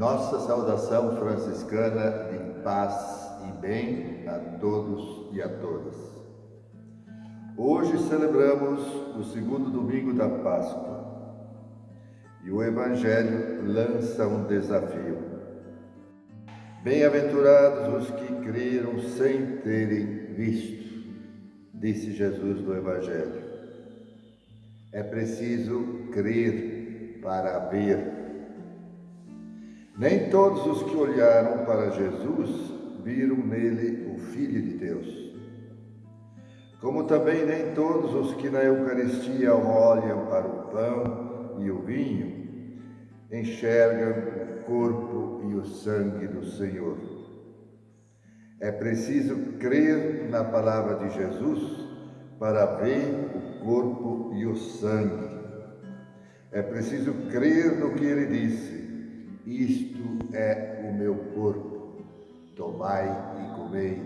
Nossa saudação franciscana de paz e bem a todos e a todas. Hoje celebramos o segundo domingo da Páscoa e o Evangelho lança um desafio. Bem-aventurados os que creram sem terem visto, disse Jesus no Evangelho. É preciso crer para ver. Nem todos os que olharam para Jesus viram nele o Filho de Deus. Como também nem todos os que na Eucaristia olham para o pão e o vinho enxergam o corpo e o sangue do Senhor. É preciso crer na palavra de Jesus para ver o corpo e o sangue. É preciso crer no que ele disse: Isto é o meu corpo, tomai e comei.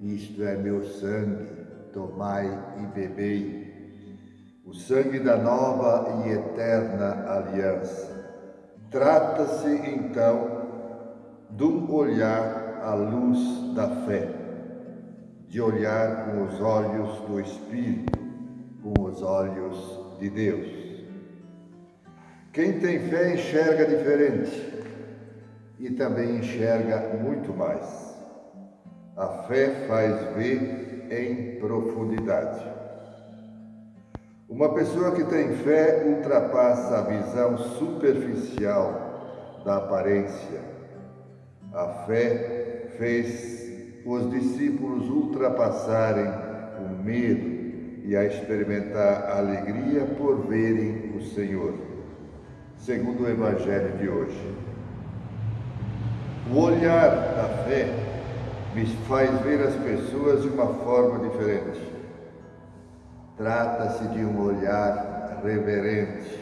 Isto é meu sangue, tomai e bebei. O sangue da nova e eterna aliança. Trata-se então de um olhar à luz da fé, de olhar com os olhos do Espírito, com os olhos de Deus. Quem tem fé enxerga diferente e também enxerga muito mais. A fé faz ver em profundidade. Uma pessoa que tem fé ultrapassa a visão superficial da aparência. A fé fez os discípulos ultrapassarem o medo e a experimentar a alegria por verem o Senhor, segundo o Evangelho de hoje. O olhar da fé me faz ver as pessoas de uma forma diferente. Trata-se de um olhar reverente,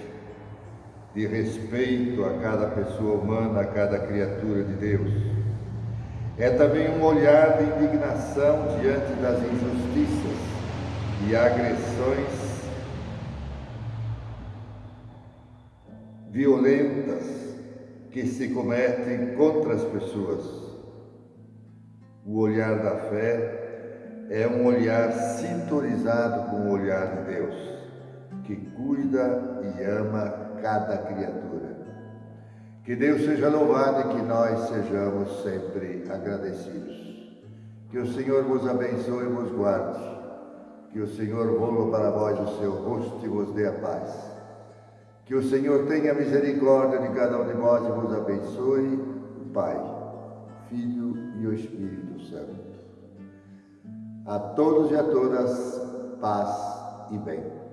de respeito a cada pessoa humana, a cada criatura de Deus. É também um olhar de indignação diante das injustiças e agressões violentas que se cometem contra as pessoas. O olhar da fé é um olhar sintonizado com o olhar de Deus, que cuida e ama cada criatura. Que Deus seja louvado e que nós sejamos sempre agradecidos. Que o Senhor vos abençoe e vos guarde. Que o Senhor volva para vós o seu rosto e vos dê a paz. Que o Senhor tenha misericórdia de cada um de nós e vos abençoe, Pai, Filho e o Espírito Santo. A todos e a todas, paz e bem.